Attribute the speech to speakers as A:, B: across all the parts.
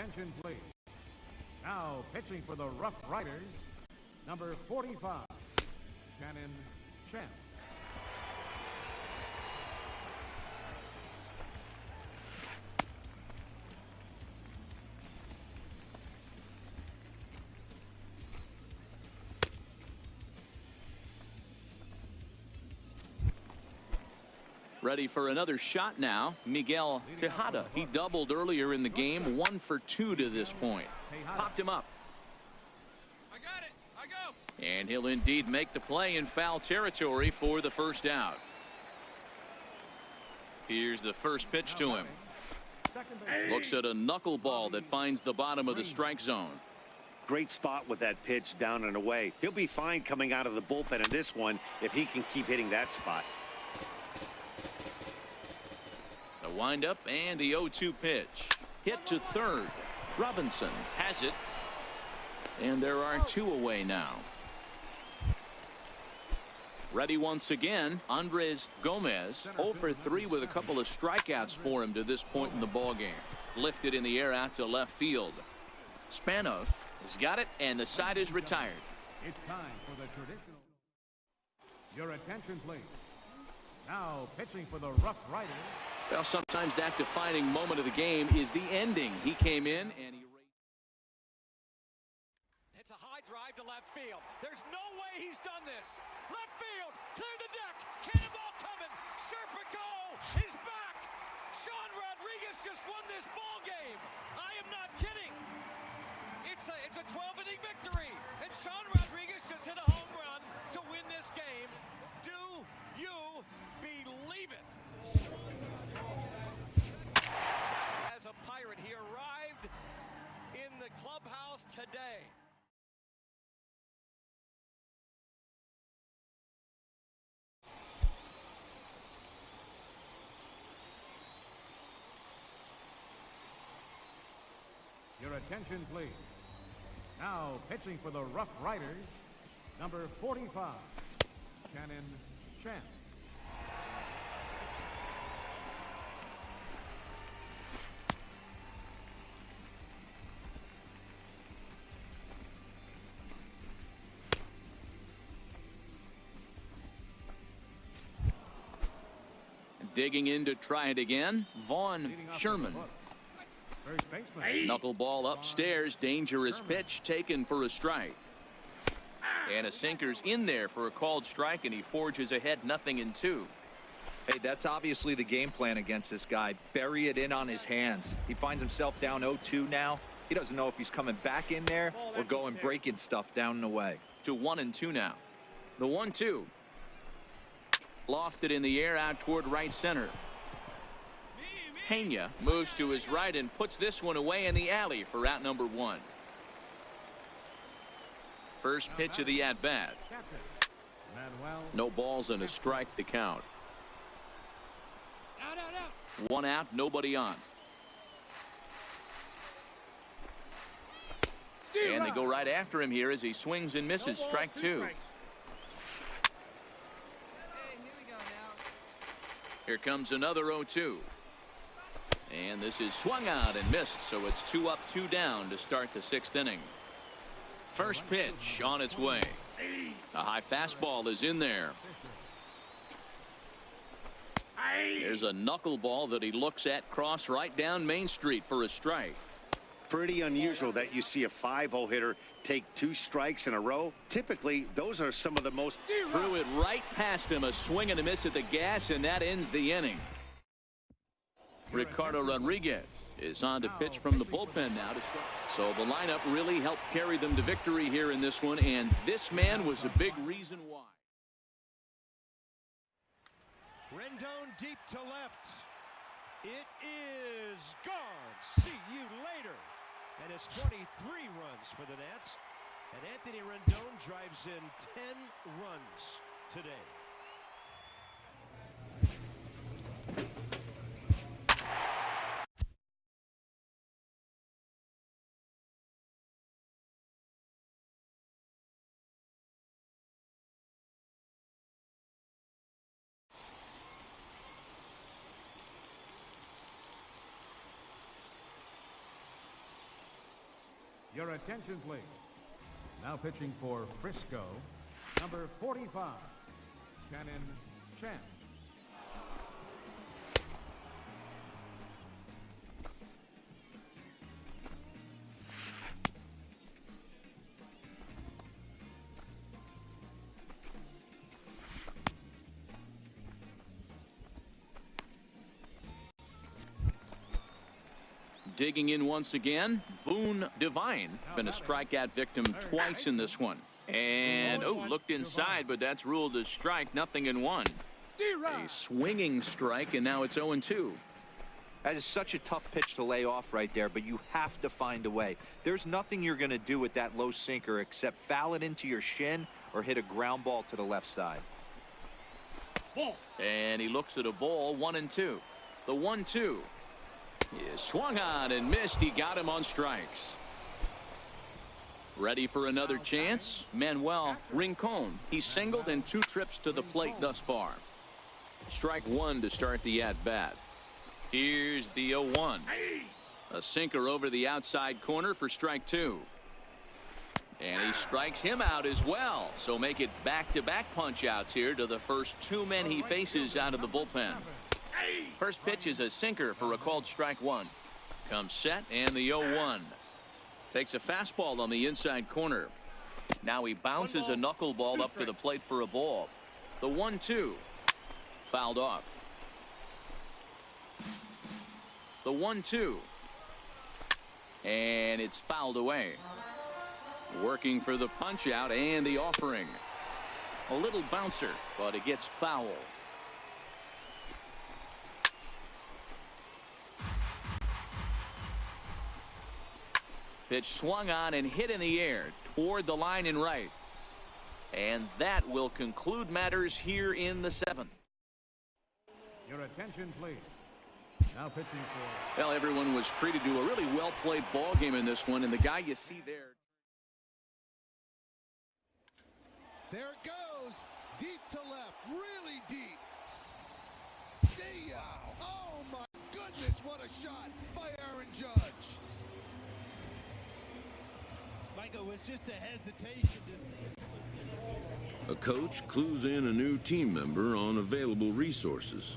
A: attention, please. Now pitching for the Rough Riders, number 45, Shannon Chen.
B: Ready for another shot now. Miguel Tejada. He doubled earlier in the game. One for two to this point. Popped him up. And he'll indeed make the play in foul territory for the first out. Here's the first pitch to him. Looks at a knuckleball that finds the bottom of the strike zone.
C: Great spot with that pitch down and away. He'll be fine coming out of the bullpen in this one if he can keep hitting that spot.
B: The windup and the 0-2 pitch. Hit to third. Robinson has it. And there are two away now. Ready once again. Andres Gomez 0 for 3 with a couple of strikeouts for him to this point in the ball game. Lifted in the air out to left field. Spanos has got it and the side is retired.
A: It's time for the traditional. Your attention, please. Now pitching for the Rough Riders.
B: Well, sometimes that defining moment of the game is the ending. He came in and he.
D: It's a high drive to left field. There's no way he's done this. Left field, clear the deck. Cannonball coming. Serpico is back. Sean Rodriguez just won this ball game. I am not kidding. It's a it's a 12 inning victory, and Sean Rodriguez just hit a home run to win this game. Believe it? As a pirate, he arrived in the clubhouse today.
A: Your attention, please. Now pitching for the Rough Riders, number 45, Shannon Chen.
B: Digging in to try it again. Vaughn Sherman.
A: from the hook. First baseman.
B: Knuckleball upstairs. Dangerous pitch taken for a strike. And a sinker's in there for a called strike, and he forges ahead nothing in two.
E: Hey, that's obviously the game plan against this guy. Bury it in on his hands. He finds himself down 0-2 now. He doesn't know if he's coming back in there or going breaking stuff down and away.
B: To one and two now. The one two. Lofted in the air out toward right center. Pena moves to his right and puts this one away in the alley for out number one. First pitch of the at bat. No balls and a strike to count. One out, nobody on. And they go right after him here as he swings and misses. Strike two. Here comes another 0-2. And this is swung out and missed, so it's two up, two down to start the sixth inning. First pitch on its way. A high fastball is in there. There's a knuckleball that he looks at cross right down Main Street for a strike.
C: Pretty unusual that you see a five-hole hitter take two strikes in a row. Typically, those are some of the most
B: Threw it right past him, a swing and a miss at the gas, and that ends the inning. Ricardo Rodriguez is on to oh, pitch from the bullpen now. To. So the lineup really helped carry them to victory here in this one, and this man was a big reason why.
F: Rendon deep to left. It is gone. See you later. It's 23 runs for the Nats. And Anthony Rendon drives in 10 runs today.
A: Your attention, please. Now pitching for Frisco, number 45, Shannon Chen.
B: Digging in once again, Boone Divine. Been a strikeout victim twice in this one. And, oh, looked inside, but that's ruled as strike, nothing in one. A swinging strike, and now it's 0-2.
E: That is such a tough pitch to lay off right there, but you have to find a way. There's nothing you're going to do with that low sinker except foul it into your shin or hit a ground ball to the left side.
B: And he looks at a ball, one and two. The one is swung on and missed. He got him on strikes. Ready for another chance? Manuel Rincon. He's singled in two trips to the plate thus far. Strike one to start the at bat. Here's the 0-1. A sinker over the outside corner for strike two. And he strikes him out as well. So make it back-to-back punch outs here to the first two men he faces out of the bullpen. First pitch is a sinker for a called strike one. Comes set and the 0-1. Takes a fastball on the inside corner. Now he bounces a knuckleball up to the plate for a ball. The 1-2. Fouled off. The 1-2. And it's fouled away. Working for the punch out and the offering. A little bouncer, but it gets foul. Pitch swung on and hit in the air toward the line and right. And that will conclude matters here in the seventh.
A: Your attention, please. Now pitching for
B: Well, everyone was treated to a really well-played ball game in this one, and the guy you see there.
G: There it goes. Deep to left. Really deep. See ya. Oh, my goodness. What a shot by Aaron Judge.
F: Was just a hesitation to see
H: A coach clues in a new team member on available resources.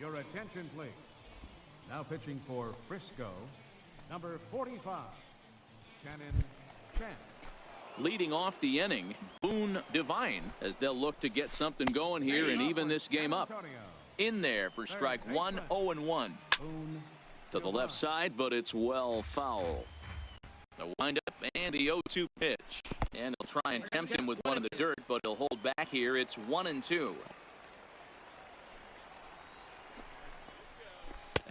A: Your attention, please. Now pitching for Frisco, number 45, Shannon Chen.
B: Leading off the inning, Boone Divine, as they'll look to get something going here and even this game up. In there for strike one, 0 and 1.
A: Boone
B: To the left side, but it's well foul. The windup and the 0-2 pitch. And he'll try and tempt him with one in the dirt, but he'll hold back here. It's 1 and 2.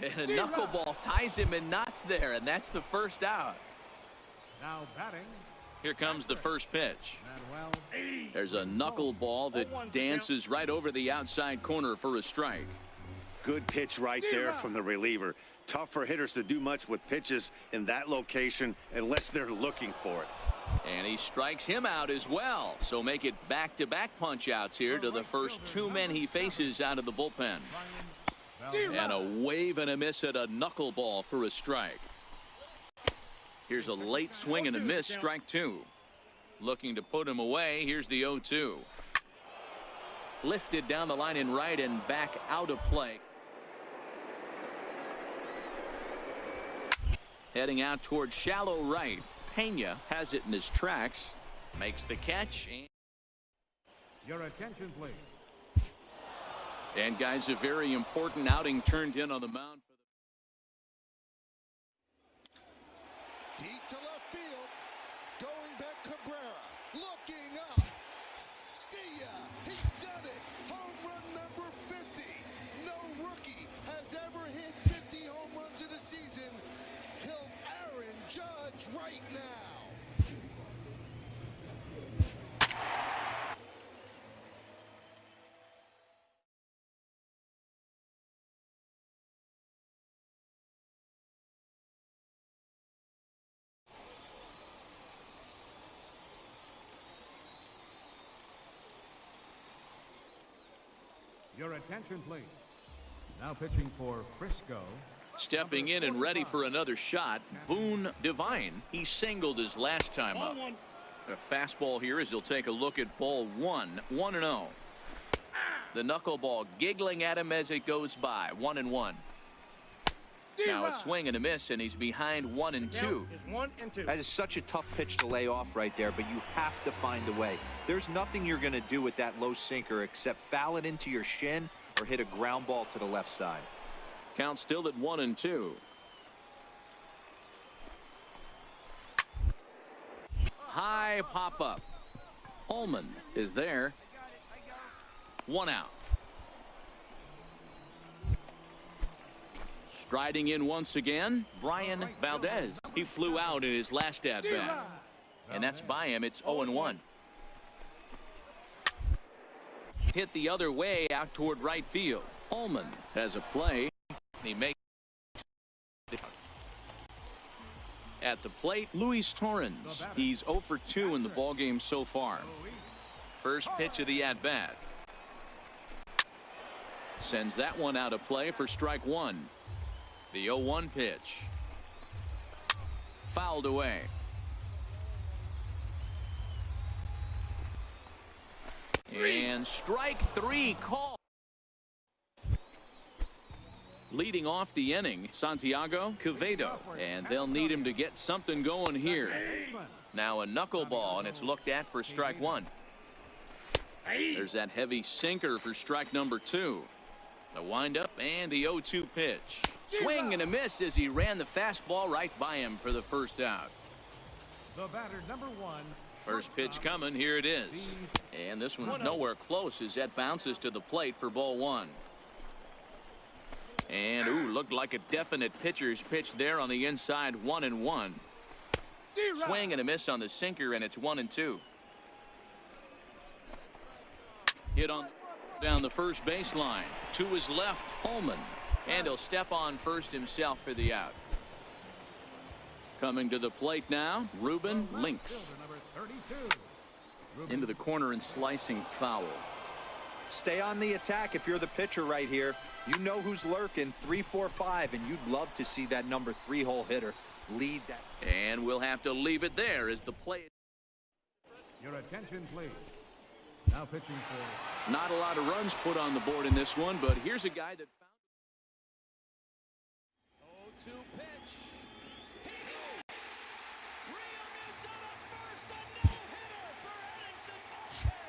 B: And a knuckleball ties him in knots there, and that's the first out.
A: now batting.
B: Here comes the first pitch. There's a knuckleball that dances right over the outside corner for a strike.
C: Good pitch right there from the reliever. Tough for hitters to do much with pitches in that location unless they're looking for it.
B: And he strikes him out as well. So make it back-to-back punch outs here to the first two men he faces out of the bullpen. And a wave and a miss at a knuckleball for a strike. Here's a late swing and a miss, strike two. Looking to put him away. Here's the 0-2. Lifted down the line in right and back out of play. Heading out towards shallow right. Pena has it in his tracks. Makes the catch. And,
A: Your attention, please.
B: And guys, a very important outing turned in on the mound.
G: Deep to left field. Going back Cabrera. Looking up. See ya. He's done it. Home run number 50. No rookie has ever hit 50 home runs in a season till Aaron Judge right now.
A: Attention, please. Now pitching for Frisco.
B: Stepping in and ready for another shot, Boone Divine. He singled his last time up. A fastball here as he'll take a look at ball one, 1 and 0. The knuckleball giggling at him as it goes by, 1 and 1. Now a swing and a miss, and he's behind 1 and 2.
I: Is one and two.
E: That is such a tough pitch to lay off right there, but you have to find a way. There's nothing you're going to do with that low sinker except foul it into your shin or hit a ground ball to the left side.
B: Count still at 1 and 2. High pop up. Holman is there. One out. Striding in once again, Brian Valdez. He flew out in his last at bat. And that's by him. It's 0 1. Hit the other way out toward right field. Holman has a play. He makes at the plate, Luis Torrens. He's 0 for 2 in the ballgame so far. First pitch of the at bat. Sends that one out of play for strike one. The 0 1 pitch. Fouled away. And strike three call. Leading off the inning, Santiago Quevedo. And they'll need him to get something going here. Now a knuckleball, and it's looked at for strike one. There's that heavy sinker for strike number two. The windup and the 0-2 pitch. Swing and a miss as he ran the fastball right by him for the first out.
A: The batter, number one.
B: First pitch coming. Here it is. And this one's nowhere close as that bounces to the plate for ball one. And ooh, looked like a definite pitcher's pitch there on the inside, one and one. Swing and a miss on the sinker, and it's one and two. Hit on down the first baseline. To his left, Holman. And he'll step on first himself for the out. Coming to the plate now, Ruben Links.
A: Fielder, number 32.
B: Into the corner and slicing foul.
E: Stay on the attack if you're the pitcher right here. You know who's lurking, three, four, five, and you'd love to see that number three hole hitter lead that.
B: And we'll have to leave it there as the play.
A: Your attention, please. Now pitching for
B: Not a lot of runs put on the board in this one, but here's a guy that found.
D: 0-2 pitch. He hit first. A no-hitter for Marquez.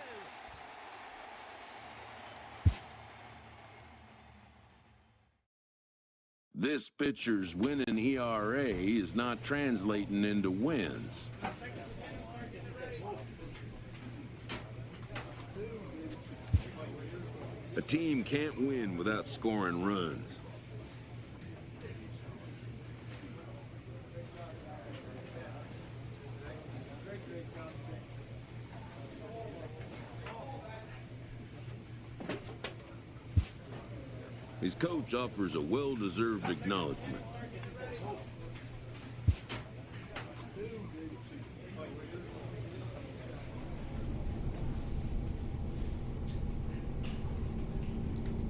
H: This pitcher's winning ERA is not translating into wins. A team can't win without scoring runs. His coach offers a well-deserved acknowledgement.